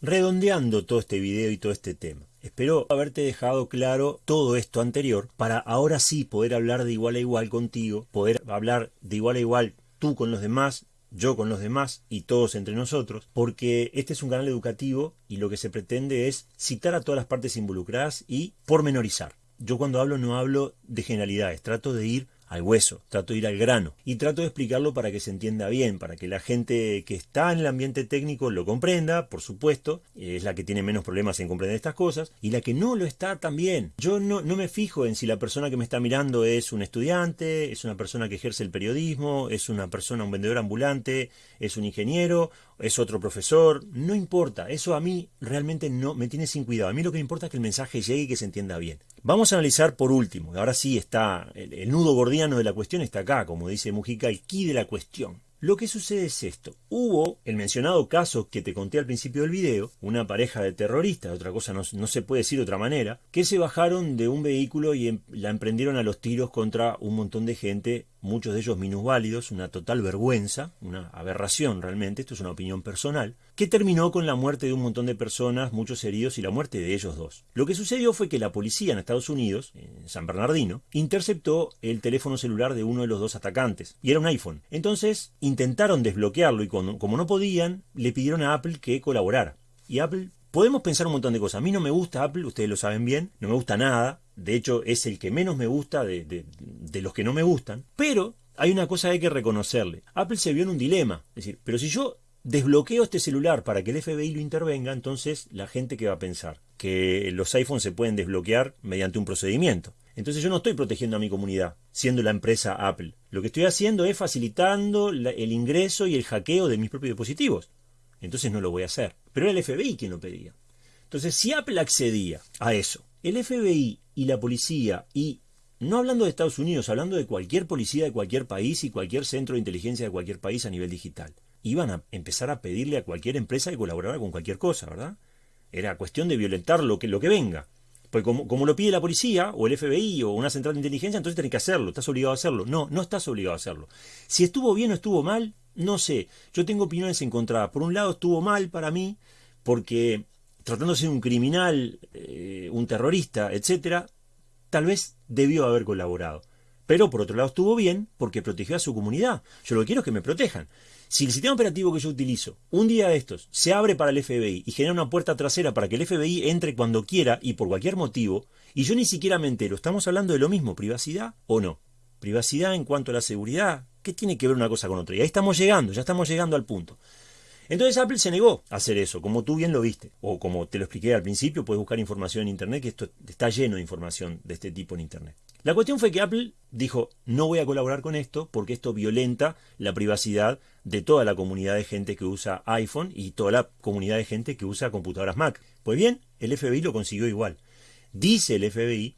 redondeando todo este video y todo este tema. Espero haberte dejado claro todo esto anterior para ahora sí poder hablar de igual a igual contigo, poder hablar de igual a igual tú con los demás, yo con los demás y todos entre nosotros, porque este es un canal educativo y lo que se pretende es citar a todas las partes involucradas y pormenorizar. Yo cuando hablo no hablo de generalidades, trato de ir al hueso, trato de ir al grano y trato de explicarlo para que se entienda bien, para que la gente que está en el ambiente técnico lo comprenda, por supuesto, es la que tiene menos problemas en comprender estas cosas, y la que no lo está también. Yo no, no me fijo en si la persona que me está mirando es un estudiante, es una persona que ejerce el periodismo, es una persona, un vendedor ambulante, es un ingeniero, es otro profesor, no importa, eso a mí realmente no me tiene sin cuidado, a mí lo que me importa es que el mensaje llegue y que se entienda bien. Vamos a analizar por último, ahora sí está, el, el nudo de la cuestión está acá, como dice Mujica, el key de la cuestión. Lo que sucede es esto. Hubo el mencionado caso que te conté al principio del video, una pareja de terroristas, otra cosa no, no, se puede decir de otra manera, que se bajaron de un vehículo y em, la emprendieron a los tiros contra un montón de gente muchos de ellos minusválidos, una total vergüenza, una aberración realmente, esto es una opinión personal, que terminó con la muerte de un montón de personas, muchos heridos y la muerte de ellos dos. Lo que sucedió fue que la policía en Estados Unidos, en San Bernardino, interceptó el teléfono celular de uno de los dos atacantes, y era un iPhone. Entonces intentaron desbloquearlo y como no podían, le pidieron a Apple que colaborara. Y Apple Podemos pensar un montón de cosas. A mí no me gusta Apple, ustedes lo saben bien, no me gusta nada. De hecho, es el que menos me gusta de, de, de, los que no me gustan. Pero hay una cosa que hay que reconocerle. Apple se vio en un dilema. Es decir, pero si yo desbloqueo este celular para que el FBI lo intervenga, entonces la gente que va a pensar que los iPhones se pueden desbloquear mediante un procedimiento. Entonces yo no estoy protegiendo a mi comunidad, siendo la empresa Apple. Lo que estoy haciendo es facilitando el ingreso y el hackeo de mis propios dispositivos entonces no lo voy a hacer. Pero era el FBI quien lo pedía. Entonces, si Apple accedía a eso, el FBI y la policía, y no hablando de Estados Unidos, hablando de cualquier policía de cualquier país y cualquier centro de inteligencia de cualquier país a nivel digital, iban a empezar a pedirle a cualquier empresa que colaborara con cualquier cosa, ¿verdad? Era cuestión de violentar lo que, lo que venga. Pues como, como, lo pide la policía, o el FBI, o una central de inteligencia, entonces tenés que hacerlo, estás obligado a hacerlo. No, no estás obligado a hacerlo. Si estuvo bien o estuvo mal, no sé, yo tengo opiniones encontradas. Por un lado estuvo mal para mí, porque tratándose de un criminal, eh, un terrorista, etcétera, tal vez debió haber colaborado. Pero por otro lado estuvo bien porque protegió a su comunidad. Yo lo que quiero es que me protejan. Si el sistema operativo que yo utilizo, un día de estos, se abre para el FBI y genera una puerta trasera para que el FBI entre cuando quiera y por cualquier motivo, y yo ni siquiera me entero, ¿estamos hablando de lo mismo, privacidad o no? Privacidad en cuanto a la seguridad, ¿Qué tiene que ver una cosa con otra? Y ahí estamos llegando, ya estamos llegando al punto. Entonces Apple se negó a hacer eso, como tú bien lo viste, o como te lo expliqué al principio, puedes buscar información en Internet, que esto está lleno de información de este tipo en Internet. La cuestión fue que Apple dijo, no voy a colaborar con esto porque esto violenta la privacidad de toda la comunidad de gente que usa iPhone y toda la comunidad de gente que usa computadoras Mac. Pues bien, el FBI lo consiguió igual. Dice el FBI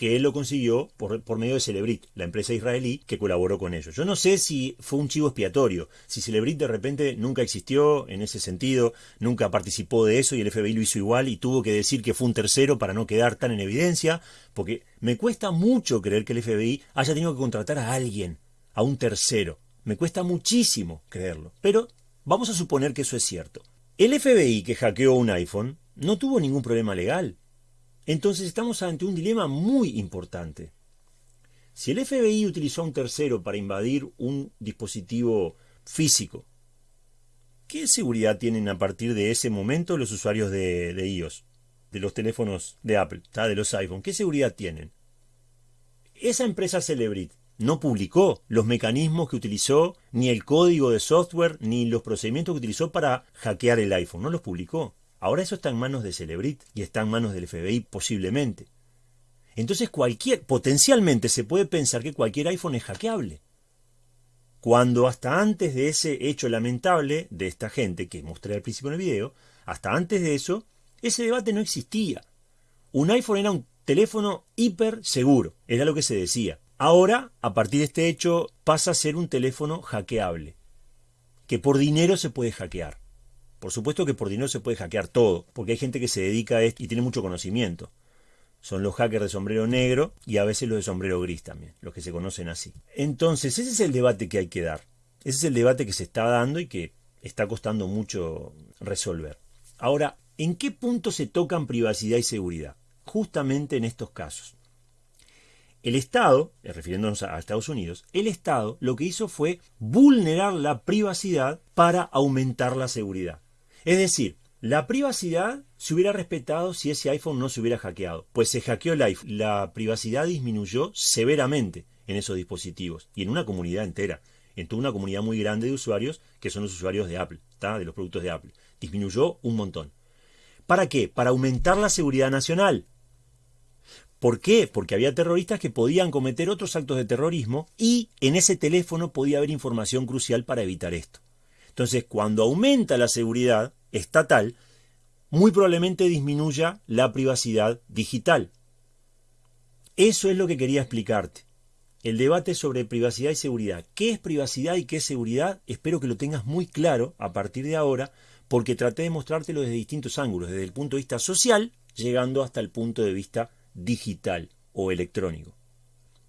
que él lo consiguió por, por, medio de Celebrit, la empresa israelí que colaboró con ellos. Yo no sé si fue un chivo expiatorio, si Celebrit de repente nunca existió en ese sentido, nunca participó de eso y el FBI lo hizo igual y tuvo que decir que fue un tercero para no quedar tan en evidencia, porque me cuesta mucho creer que el FBI haya tenido que contratar a alguien, a un tercero. Me cuesta muchísimo creerlo. Pero vamos a suponer que eso es cierto. El FBI que hackeó un iPhone no tuvo ningún problema legal. Entonces estamos ante un dilema muy importante. Si el FBI utilizó a un tercero para invadir un dispositivo físico, ¿qué seguridad tienen a partir de ese momento los usuarios de, iOS, de los teléfonos de Apple, de los iPhone? ¿Qué seguridad tienen? Esa empresa Celebrit no publicó los mecanismos que utilizó, ni el código de software, ni los procedimientos que utilizó para hackear el iPhone. No los publicó. Ahora eso está en manos de Celebrit y está en manos del FBI posiblemente. Entonces cualquier, potencialmente se puede pensar que cualquier iPhone es hackeable. Cuando hasta antes de ese hecho lamentable de esta gente que mostré al principio en el video, hasta antes de eso, ese debate no existía. Un iPhone era un teléfono hiper seguro, era lo que se decía. Ahora, a partir de este hecho, pasa a ser un teléfono hackeable, que por dinero se puede hackear. Por supuesto que por dinero se puede hackear todo, porque hay gente que se dedica a esto y tiene mucho conocimiento. Son los hackers de sombrero negro y a veces los de sombrero gris también, los que se conocen así. Entonces, ese es el debate que hay que dar. Ese es el debate que se está dando y que está costando mucho resolver. Ahora, ¿en qué punto se tocan privacidad y seguridad? Justamente en estos casos. El Estado, refiriéndonos a Estados Unidos, el Estado lo que hizo fue vulnerar la privacidad para aumentar la seguridad. Es decir, la privacidad se hubiera respetado si ese iPhone no se hubiera hackeado. Pues se hackeó el iPhone. La privacidad disminuyó severamente en esos dispositivos y en una comunidad entera. En toda una comunidad muy grande de usuarios que son los usuarios de Apple, de los productos de Apple. Disminuyó un montón. ¿Para qué? Para aumentar la seguridad nacional. ¿Por qué? Porque había terroristas que podían cometer otros actos de terrorismo y en ese teléfono podía haber información crucial para evitar esto. Entonces, cuando aumenta la seguridad estatal, muy probablemente disminuya la privacidad digital. Eso es lo que quería explicarte. El debate sobre privacidad y seguridad. ¿Qué es privacidad y qué es seguridad? Espero que lo tengas muy claro a partir de ahora, porque traté de mostrártelo desde distintos ángulos, desde el punto de vista social, llegando hasta el punto de vista digital o electrónico.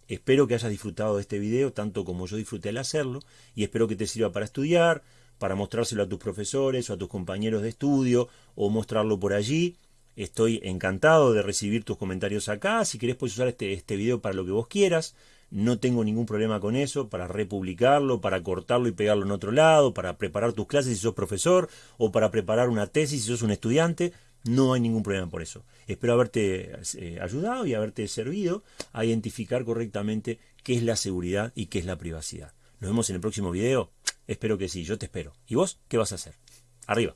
Espero que hayas disfrutado de este video tanto como yo disfruté al hacerlo y espero que te sirva para estudiar, para mostrárselo a tus profesores o a tus compañeros de estudio o mostrarlo por allí. Estoy encantado de recibir tus comentarios acá. Si querés puedes usar este, este video para lo que vos quieras. No tengo ningún problema con eso, para republicarlo, para cortarlo y pegarlo en otro lado, para preparar tus clases si sos profesor o para preparar una tesis si sos un estudiante. No hay ningún problema por eso. Espero haberte eh, ayudado y haberte servido a identificar correctamente qué es la seguridad y qué es la privacidad. Nos vemos en el próximo video. Espero que sí, yo te espero. ¿Y vos qué vas a hacer? Arriba.